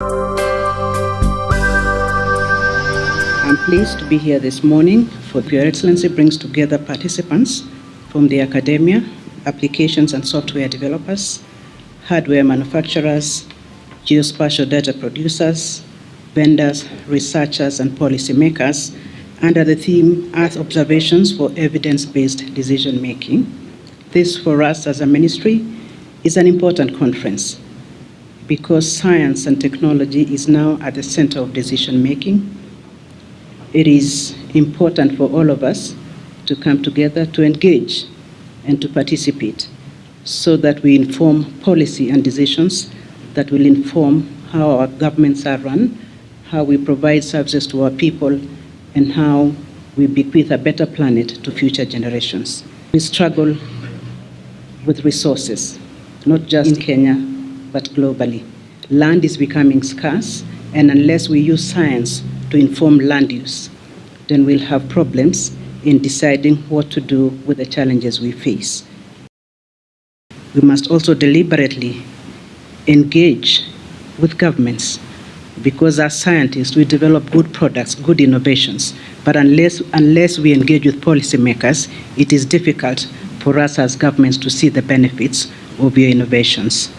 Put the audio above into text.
I'm pleased to be here this morning for Your Excellency brings together participants from the academia, applications and software developers, hardware manufacturers, geospatial data producers, vendors, researchers, and policymakers under the theme Earth Observations for Evidence-Based Decision Making. This, for us as a ministry, is an important conference because science and technology is now at the center of decision making it is important for all of us to come together to engage and to participate so that we inform policy and decisions that will inform how our governments are run, how we provide services to our people, and how we bequeath a better planet to future generations. We struggle with resources, not just in Kenya, but globally. Land is becoming scarce, and unless we use science to inform land use, then we'll have problems in deciding what to do with the challenges we face. We must also deliberately engage with governments because as scientists, we develop good products, good innovations, but unless, unless we engage with policymakers, it is difficult for us as governments to see the benefits of your innovations.